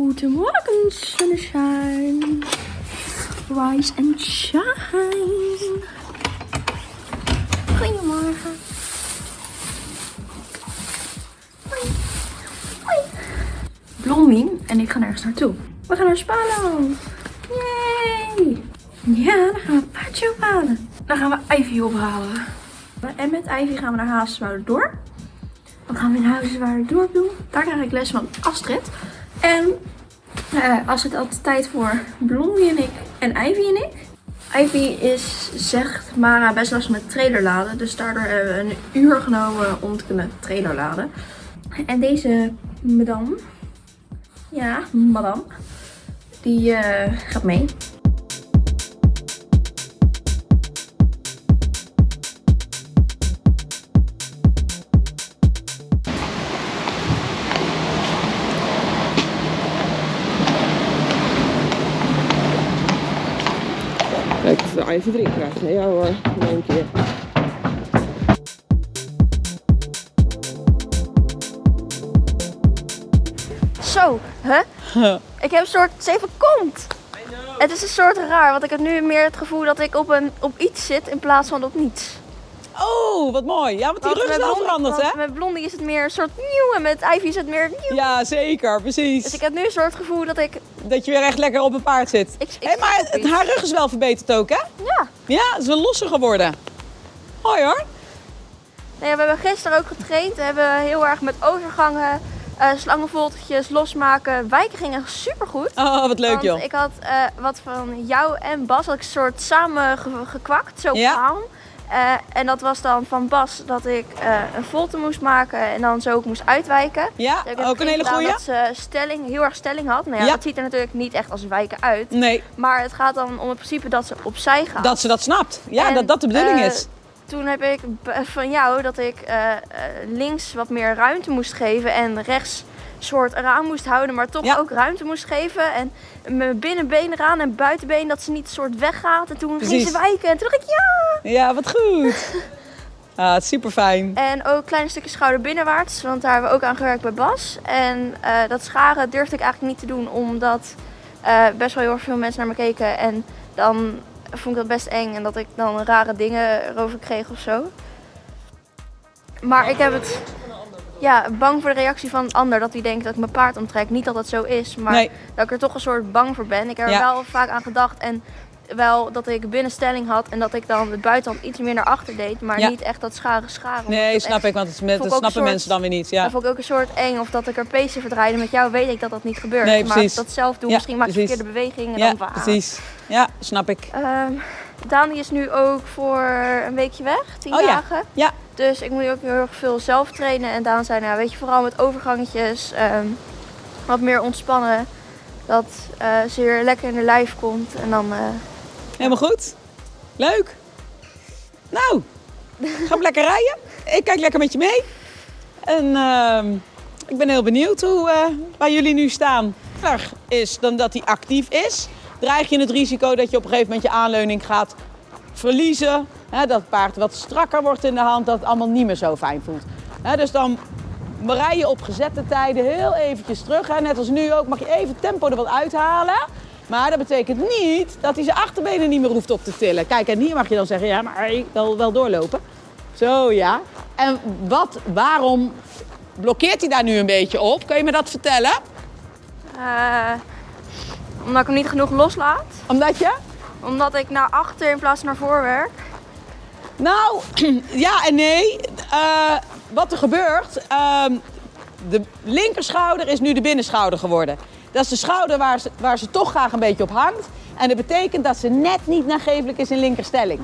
Goedemorgen, sunshine. Rise and shine. Goedemorgen. Hoi. Hoi. Blommien en ik gaan ergens naartoe. We gaan naar Spalo. Yay! Ja, dan gaan we een paardje ophalen. Dan gaan we Ivy ophalen. En met Ivy gaan we naar Haaswouder Dan gaan we in Huizen dorp doen. Daar krijg ik les van Astrid. En uh, Astrid had tijd voor Blondie en ik en Ivy en ik. Ivy is, zegt Mara, best lastig met trailer laden. Dus daardoor hebben we een uur genomen om te kunnen trailer laden. En deze madame, ja, madame, die uh, gaat mee. Even drinken krijgen. Ja hoor, in één keer. Zo, hè? ik heb een soort zeven komt. Het is een soort raar, want ik heb nu meer het gevoel dat ik op, een, op iets zit in plaats van op niets. Oh, wat mooi. Ja, want die rug is wel veranderd, hè? Met Blondie is het meer een soort nieuw en met Ivy is het meer nieuw. Ja, zeker. Precies. Dus ik heb nu een soort gevoel dat ik... Dat je weer echt lekker op een paard zit. Ik, hey, maar het, haar rug is wel verbeterd ook, hè? Ja. Ja, het is wel losser geworden. Hoi hoor. Nee, we hebben gisteren ook getraind. We hebben heel erg met overgangen, uh, slangenvoltertjes, losmaken. Wijken gingen super goed. Oh, wat leuk joh. Ik had uh, wat van jou en Bas had ik een soort samen gekwakt, zo ja. Uh, en dat was dan van Bas dat ik uh, een volte moest maken en dan zo ook moest uitwijken. Ja, ook een hele goede. Dat ze stelling, heel erg stelling had. Nou ja, ja, dat ziet er natuurlijk niet echt als wijken uit. Nee. Maar het gaat dan om het principe dat ze opzij gaat. Dat ze dat snapt. Ja, dat dat de bedoeling uh, is. Toen heb ik van jou dat ik links wat meer ruimte moest geven en rechts soort eraan moest houden, maar toch ook ruimte moest geven. En mijn binnenbeen eraan en buitenbeen dat ze niet soort weggaat. En toen Precies. ging ze wijken en toen dacht ik ja! Ja, wat goed! Ah, super fijn. En ook kleine stukjes schouder binnenwaarts, want daar hebben we ook aan gewerkt bij Bas. En uh, dat scharen durfde ik eigenlijk niet te doen, omdat uh, best wel heel erg veel mensen naar me keken. En dan vond ik dat best eng en dat ik dan rare dingen erover kreeg of zo. Maar ik heb het ja, bang voor de reactie van een ander. Dat hij denkt dat ik mijn paard omtrek. Niet dat dat zo is, maar dat ik er toch een soort bang voor ben. Ik heb er wel vaak aan gedacht. En wel dat ik binnenstelling had en dat ik dan het buitenhand iets meer naar achter deed. Maar niet echt dat scharen scharen. Nee, snap ik, want het, met, dat snappen mensen dan weer niet. Ja. Dat vond ik ook een soort eng. Of dat ik er pezen verdraaide. Met jou weet ik dat dat niet gebeurt. Nee, maar dat zelf doe, misschien maak ik verkeerde bewegingen. En ja, dan precies. Ja, snap ik. Um, Dani is nu ook voor een weekje weg, tien oh, dagen. Ja. Dus ik moet ook heel erg veel zelf trainen. En Daan zei, nou weet je, vooral met overgangetjes, um, wat meer ontspannen. Dat uh, ze weer lekker in de lijf komt. En dan... Uh, Helemaal goed. Leuk. Nou, ga lekker rijden. Ik kijk lekker met je mee. En uh, ik ben heel benieuwd hoe, uh, waar jullie nu staan. Is dan dat hij actief is dreig je het risico dat je op een gegeven moment je aanleuning gaat verliezen. Hè, dat het paard wat strakker wordt in de hand, dat het allemaal niet meer zo fijn voelt. Hè, dus dan rij je op gezette tijden heel eventjes terug. Hè. Net als nu ook mag je even tempo er wat uithalen. Maar dat betekent niet dat hij zijn achterbenen niet meer hoeft op te tillen. Kijk, en hier mag je dan zeggen, ja, maar ik wil wel doorlopen. Zo, ja. En wat, waarom blokkeert hij daar nu een beetje op? Kun je me dat vertellen? Uh, omdat ik hem niet genoeg loslaat. Omdat je? Omdat ik naar achter in plaats van naar voor werk. Nou, ja en nee. Uh, wat er gebeurt, uh, de linkerschouder is nu de binnenschouder geworden. Dat is de schouder waar ze, waar ze toch graag een beetje op hangt. En dat betekent dat ze net niet nagevelijk is in linkerstelling.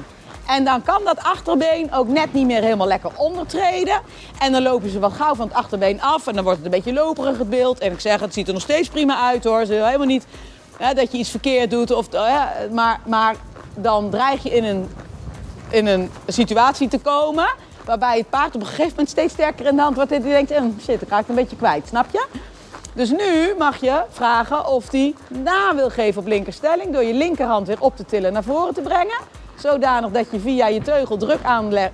En dan kan dat achterbeen ook net niet meer helemaal lekker ondertreden. En dan lopen ze wat gauw van het achterbeen af. En dan wordt het een beetje loperig het beeld. En ik zeg, het ziet er nog steeds prima uit hoor. Ze helemaal niet dat je iets verkeerd doet. Of, maar, maar dan dreig je in een, in een situatie te komen waarbij het paard op een gegeven moment steeds sterker in de hand wordt en die denkt, hm, shit, ik een beetje kwijt, snap je? Dus nu mag je vragen of hij na wil geven op linkerstelling door je linkerhand weer op te tillen naar voren te brengen. Zodanig dat je via je teugel druk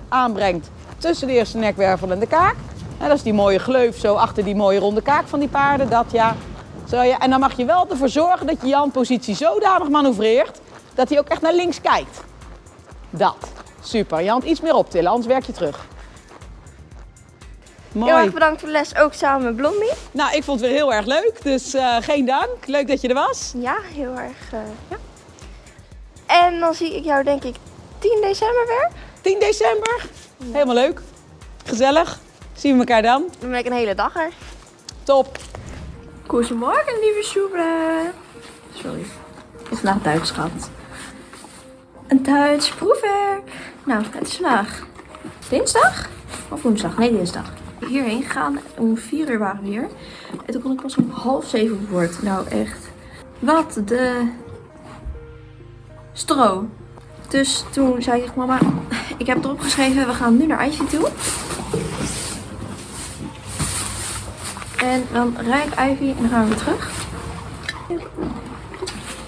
aanbrengt tussen de eerste nekwervel en de kaak. En dat is die mooie gleuf zo achter die mooie ronde kaak van die paarden. Dat ja, Zo, ja, en dan mag je wel ervoor zorgen dat je je handpositie zodanig manoeuvreert dat hij ook echt naar links kijkt. Dat. Super. Je hand iets meer optillen, anders werk je terug. Heel erg bedankt voor de les, ook samen met Blondie. Nou, ik vond het weer heel erg leuk, dus eh, geen dank. Leuk dat je er was. Ja, heel erg. eh, ja. En dan zie ik jou denk ik 10 december weer. 10 december. Helemaal leuk. Gezellig. Zien we elkaar dan. Dan ben ik een hele dag er. Top. Goedemorgen, lieve Sjoebra. Sorry. Het is vandaag Duits gehad. Een Duits proefwerk. Nou, het is vandaag dinsdag? Of woensdag? Nee, dinsdag. Hierheen gegaan. Om vier uur waren we hier. En toen kon ik pas om half zeven. Nou, echt. Wat de... Stro. Dus toen zei ik, mama, ik heb erop geschreven, we gaan nu naar Ivy toe. En dan rijd ik Ivy en dan gaan we terug.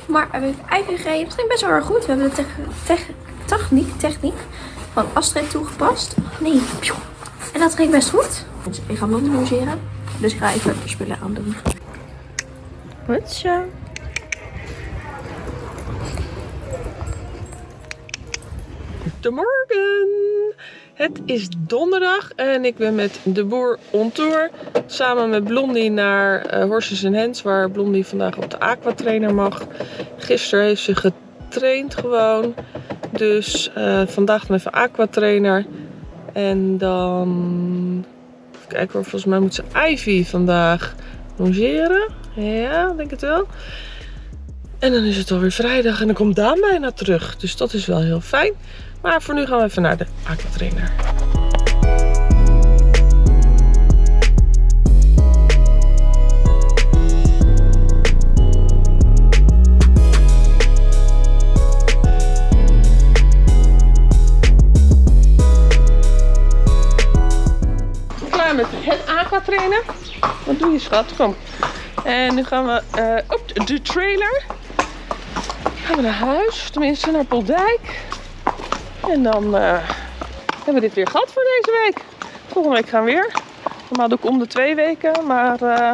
Maar we hebben Ivy gereden. Het ging best wel erg goed. We hebben de tech- tech- techniek, techniek van Astrid toegepast. Nee. En dat ging best goed. Dus ik ga blond logeren. Dus ik ga even spullen aandoen. Goed zo. Goedemorgen! Het is donderdag en ik ben met de boer on tour. Samen met Blondie naar eh Horses and Hens, waar Blondie vandaag op de aquatrainer mag. Gisteren heeft ze getraind gewoon. Dus eh, vandaag dan even aquatrainer. En dan... Even kijken hoor, volgens mij moet ze Ivy vandaag longeren. Ja, denk het wel. En dan is het alweer vrijdag en dan komt Daan bijna terug. Dus dat is wel heel fijn. Maar voor nu gaan we even naar de aquatrainer. Wat doe je schat? Kom. En nu gaan we eh, op de trailer. Gaan we naar huis, tenminste naar Poldijk. En dan eh, hebben we dit weer gehad voor deze week. Volgende week gaan we weer. Normaal doe ik om de twee weken, maar eh,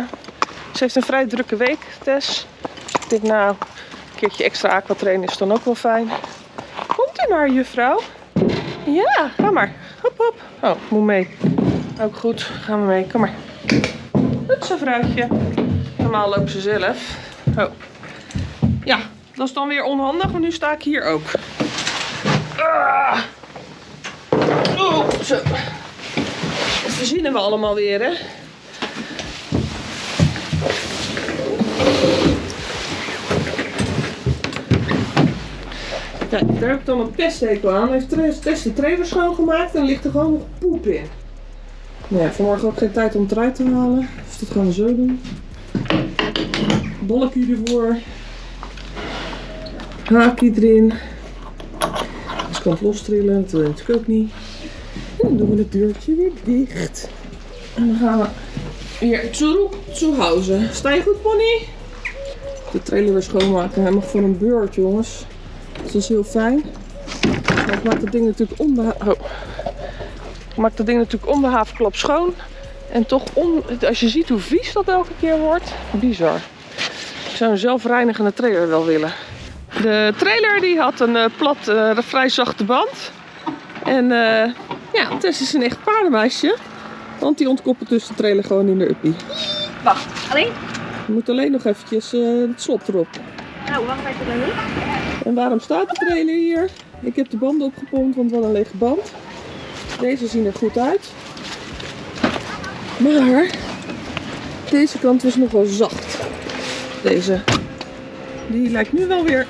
ze heeft een vrij drukke week, Tess. Denk nou, een keertje extra aquatrainen is dan ook wel fijn. Komt u maar, juffrouw? Ja, ga maar. Hop, hop. Oh, moet mee. Ook goed, gaan we mee. Kom maar. Goed zo, vrouwtje. Normaal lopen ze zelf. Oh. Ja, dat is dan weer onhandig, want nu sta ik hier ook. Ah. Oh, zo. Dat verzinnen we allemaal weer, hè? Kijk, daar heb ik dan een pesthekel aan. Heeft Tess Tess de trailer schoongemaakt en ligt er gewoon nog poep in. Ja, vanmorgen ook geen tijd om het eruit te halen. Dus dat gaan we zo doen. Bolletje ervoor. Haakje erin. Dus kan het lostrillen, dat wil je natuurlijk ook niet. En dan doen we het deurtje weer dicht. En dan gaan we weer terug zu Hause. Sta je goed, pony? De trailer weer schoonmaken. Mag voor een beurt, jongens. Dat is heel fijn. Maar ik maak het ding natuurlijk oh. Maak dat ding natuurlijk om de havenklap schoon. En toch, on, als je ziet hoe vies dat elke keer wordt, bizar. Ik zou een zelfreinigende trailer wel willen. De trailer die had een eh, plat, eh, vrij zachte band. En eh, ja, Tess is een echt paardenmeisje. Want die ontkoppelt dus de trailer gewoon in de uppie. Wacht, alleen? Je moet alleen nog eventjes het slot erop. Nou, wacht even. En waarom staat de trailer hier? Ik heb de banden opgepompt, want we hadden een lege band. Deze zien er goed uit. Maar deze kant was nog wel zacht. Deze. Die lijkt nu wel weer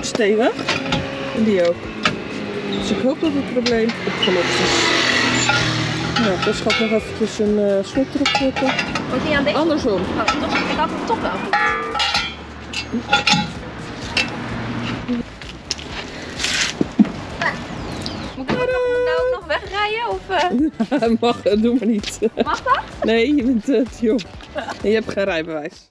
stevig. En die ook. Dus ik hoop dat het probleem opgelost is. Nou, dus gaat nog eventjes een eh slot erop zetten. Moet aan deze? Andersom. Oh, toch, ik had hem toch wel goed. Moet ik nou ook nog wegrijden? Of, eh? Mag, doe maar niet. Mag dat? Nee, je bent eh, te jong. En je hebt geen rijbewijs.